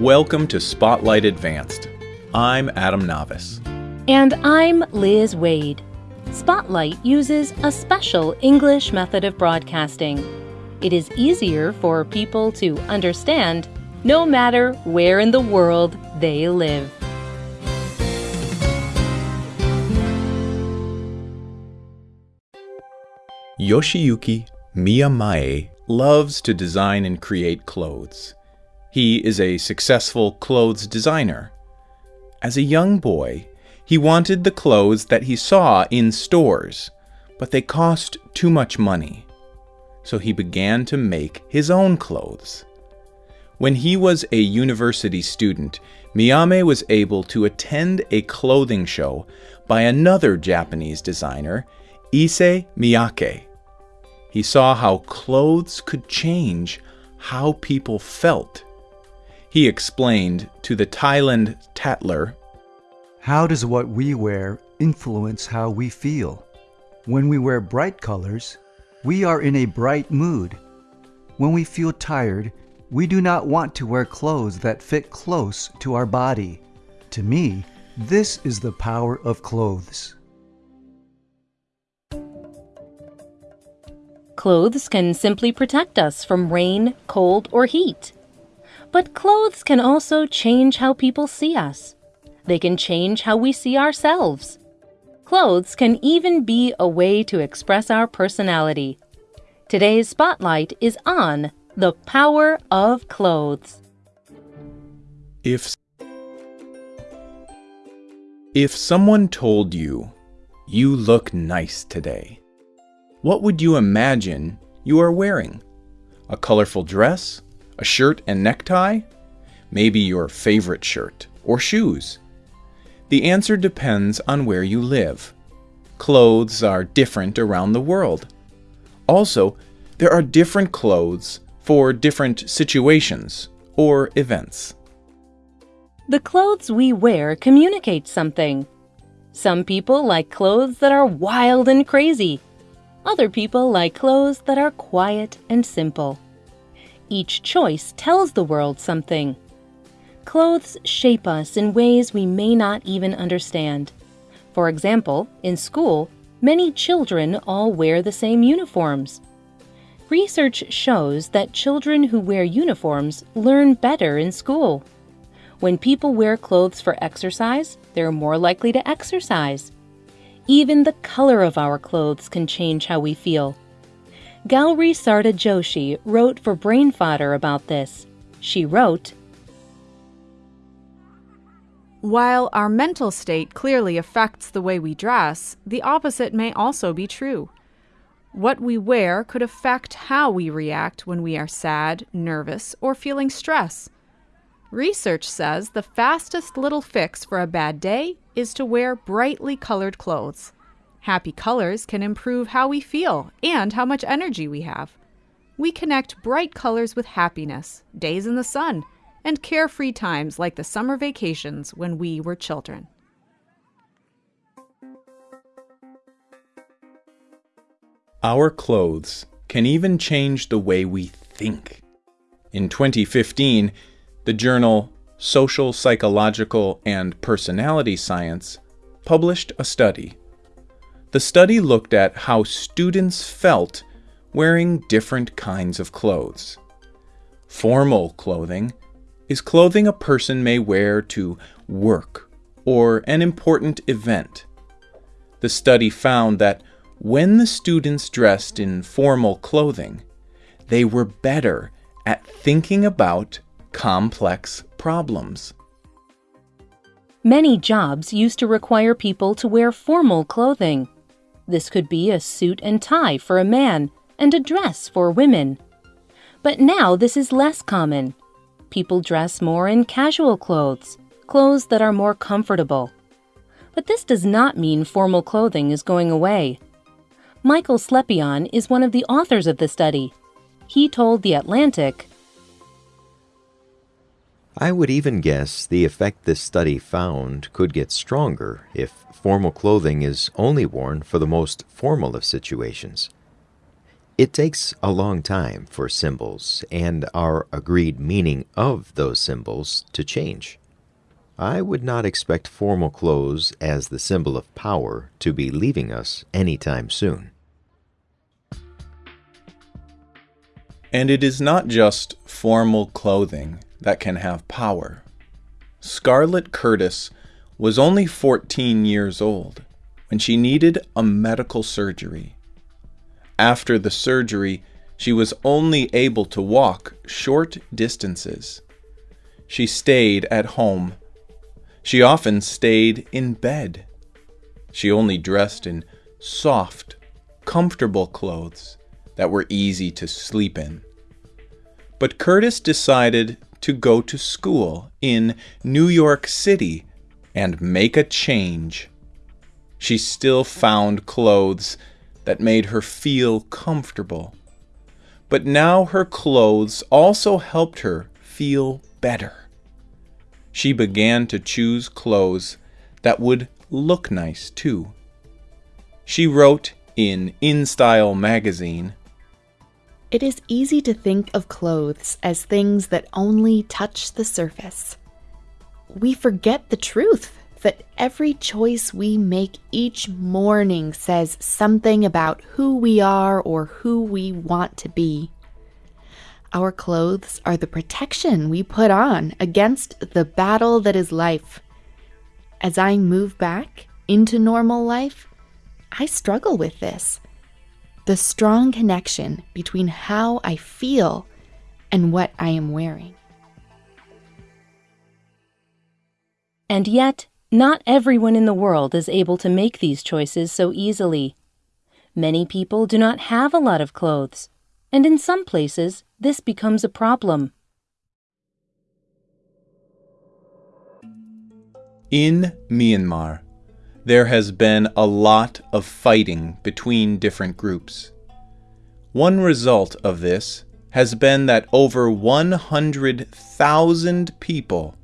Welcome to Spotlight Advanced. I'm Adam Navis. And I'm Liz Wade. Spotlight uses a special English method of broadcasting. It is easier for people to understand no matter where in the world they live. Yoshiyuki Miyamae loves to design and create clothes. He is a successful clothes designer. As a young boy, he wanted the clothes that he saw in stores, but they cost too much money. So he began to make his own clothes. When he was a university student, Miyamae was able to attend a clothing show by another Japanese designer, Issey Miyake. He saw how clothes could change how people felt. He explained to the Thailand Tatler How does what we wear influence how we feel? When we wear bright colors, we are in a bright mood. When we feel tired, we do not want to wear clothes that fit close to our body. To me, this is the power of clothes. Clothes can simply protect us from rain, cold, or heat. But clothes can also change how people see us. They can change how we see ourselves. Clothes can even be a way to express our personality. Today's spotlight is on the power of clothes. If If someone told you, you look nice today, what would you imagine you are wearing? A colorful dress? A shirt and necktie? Maybe your favorite shirt or shoes? The answer depends on where you live. Clothes are different around the world. Also, there are different clothes for different situations or events. The clothes we wear communicate something. Some people like clothes that are wild and crazy. Other people like clothes that are quiet and simple. Each choice tells the world something. Clothes shape us in ways we may not even understand. For example, in school, many children all wear the same uniforms. Research shows that children who wear uniforms learn better in school. When people wear clothes for exercise, they're more likely to exercise. Even the color of our clothes can change how we feel. Gauri Sarda Joshi wrote for Brain Fodder about this. She wrote, While our mental state clearly affects the way we dress, the opposite may also be true. What we wear could affect how we react when we are sad, nervous, or feeling stress. Research says the fastest little fix for a bad day is to wear brightly colored clothes. Happy colors can improve how we feel and how much energy we have. We connect bright colors with happiness, days in the sun, and carefree times like the summer vacations when we were children. Our clothes can even change the way we think. In 2015, the journal Social, Psychological, and Personality Science published a study. The study looked at how students felt wearing different kinds of clothes. Formal clothing is clothing a person may wear to work or an important event. The study found that when the students dressed in formal clothing, they were better at thinking about complex problems. Many jobs used to require people to wear formal clothing. This could be a suit and tie for a man and a dress for women. But now this is less common. People dress more in casual clothes, clothes that are more comfortable. But this does not mean formal clothing is going away. Michael Slepian is one of the authors of the study. He told The Atlantic I would even guess the effect this study found could get stronger if formal clothing is only worn for the most formal of situations. It takes a long time for symbols and our agreed meaning of those symbols to change. I would not expect formal clothes as the symbol of power to be leaving us anytime soon. And it is not just formal clothing that can have power. Scarlett Curtis was only 14 years old when she needed a medical surgery. After the surgery, she was only able to walk short distances. She stayed at home. She often stayed in bed. She only dressed in soft, comfortable clothes that were easy to sleep in. But Curtis decided to go to school in New York City and make a change. She still found clothes that made her feel comfortable. But now her clothes also helped her feel better. She began to choose clothes that would look nice too. She wrote in InStyle magazine It is easy to think of clothes as things that only touch the surface. We forget the truth that every choice we make each morning says something about who we are or who we want to be. Our clothes are the protection we put on against the battle that is life. As I move back into normal life, I struggle with this. The strong connection between how I feel and what I am wearing. And yet, not everyone in the world is able to make these choices so easily. Many people do not have a lot of clothes, and in some places, this becomes a problem. In Myanmar, there has been a lot of fighting between different groups. One result of this has been that over 100,000 people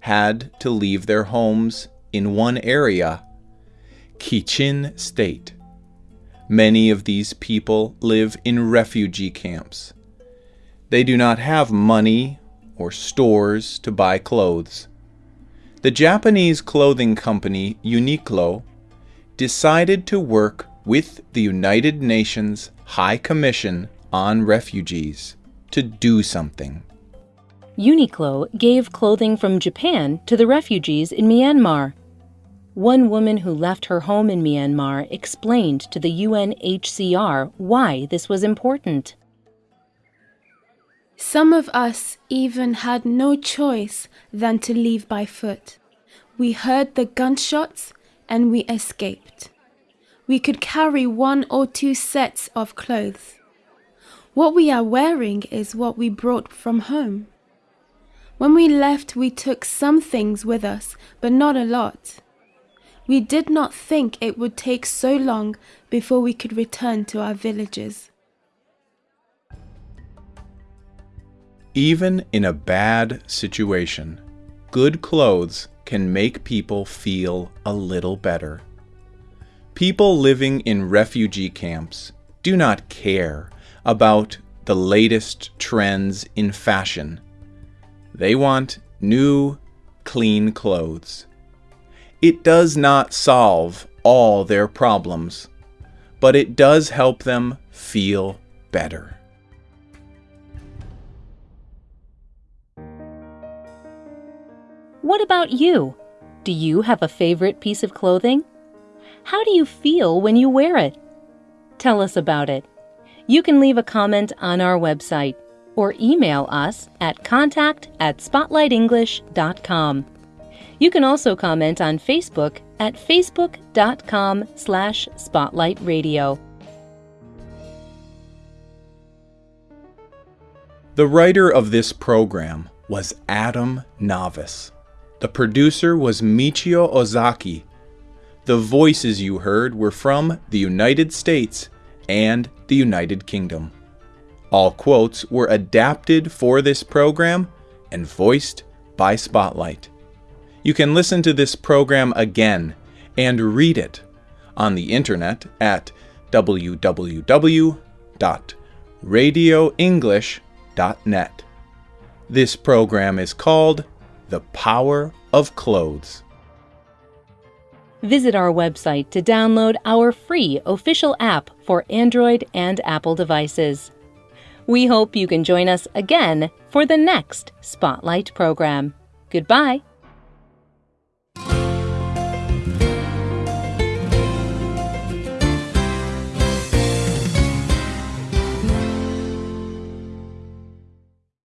had to leave their homes in one area, Kachin State. Many of these people live in refugee camps. They do not have money or stores to buy clothes. The Japanese clothing company Uniqlo decided to work with the United Nations High Commission on Refugees to do something. Uniqlo gave clothing from Japan to the refugees in Myanmar. One woman who left her home in Myanmar explained to the UNHCR why this was important. Some of us even had no choice than to leave by foot. We heard the gunshots and we escaped. We could carry one or two sets of clothes. What we are wearing is what we brought from home. When we left, we took some things with us, but not a lot. We did not think it would take so long before we could return to our villages. Even in a bad situation, good clothes can make people feel a little better. People living in refugee camps do not care about the latest trends in fashion they want new, clean clothes. It does not solve all their problems, but it does help them feel better. What about you? Do you have a favorite piece of clothing? How do you feel when you wear it? Tell us about it. You can leave a comment on our website or email us at contact at spotlightenglish.com. You can also comment on Facebook at facebook.com slash spotlightradio. The writer of this program was Adam Navis. The producer was Michio Ozaki. The voices you heard were from the United States and the United Kingdom. All quotes were adapted for this program and voiced by Spotlight. You can listen to this program again and read it on the internet at www.radioenglish.net. This program is called The Power of Clothes. Visit our website to download our free official app for Android and Apple devices. We hope you can join us again for the next Spotlight program. Goodbye.